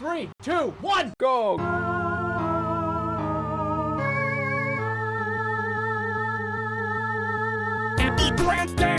three, two, one. Go! Happy birthday!